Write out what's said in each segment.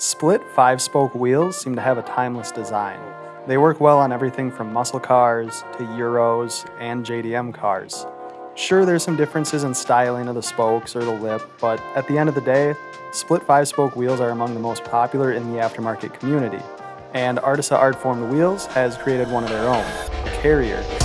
Split five-spoke wheels seem to have a timeless design. They work well on everything from muscle cars to Euros and JDM cars. Sure, there's some differences in styling of the spokes or the lip, but at the end of the day, split five-spoke wheels are among the most popular in the aftermarket community. And Artisa Art-Formed Wheels has created one of their own, the Carrier.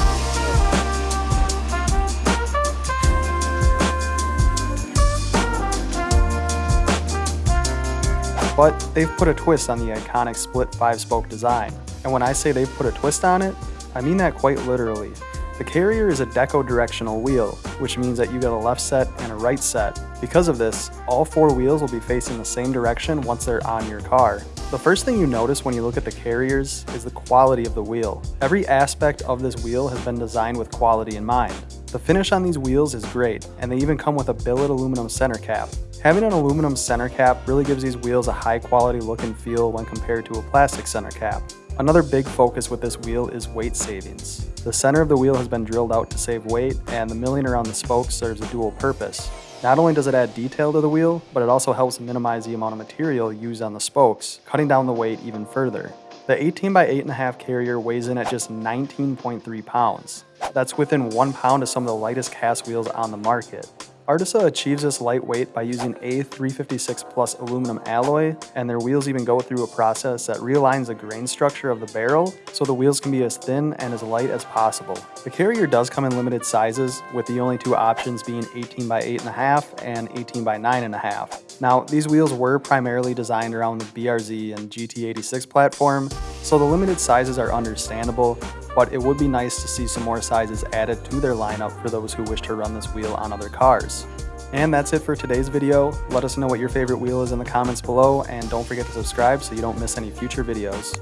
But they've put a twist on the iconic split 5-spoke design. And when I say they've put a twist on it, I mean that quite literally. The Carrier is a deco directional wheel, which means that you get a left set and a right set. Because of this, all four wheels will be facing the same direction once they're on your car. The first thing you notice when you look at the Carriers is the quality of the wheel. Every aspect of this wheel has been designed with quality in mind. The finish on these wheels is great, and they even come with a billet aluminum center cap. Having an aluminum center cap really gives these wheels a high quality look and feel when compared to a plastic center cap. Another big focus with this wheel is weight savings. The center of the wheel has been drilled out to save weight, and the milling around the spokes serves a dual purpose. Not only does it add detail to the wheel, but it also helps minimize the amount of material used on the spokes, cutting down the weight even further. The 18 by 8.5 carrier weighs in at just 19.3 pounds. That's within one pound of some of the lightest cast wheels on the market. Artisa achieves this lightweight by using A356 Plus aluminum alloy, and their wheels even go through a process that realigns the grain structure of the barrel so the wheels can be as thin and as light as possible. The Carrier does come in limited sizes, with the only two options being 18 by 8.5 and 18 by 9.5. Now, these wheels were primarily designed around the BRZ and GT86 platform, so the limited sizes are understandable, but it would be nice to see some more sizes added to their lineup for those who wish to run this wheel on other cars. And that's it for today's video. Let us know what your favorite wheel is in the comments below, and don't forget to subscribe so you don't miss any future videos.